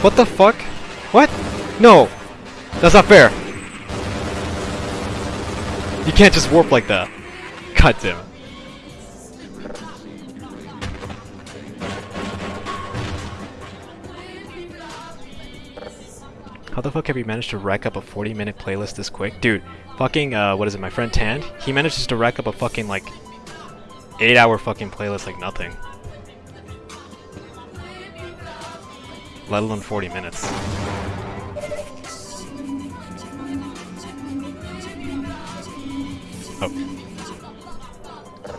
What the fuck? What? No! That's not fair! You can't just warp like that. God damn it. How the fuck have you managed to rack up a 40 minute playlist this quick? Dude, fucking, uh, what is it, my friend Tand? He manages to rack up a fucking, like, 8 hour fucking playlist like nothing. Let alone 40 minutes. Oh.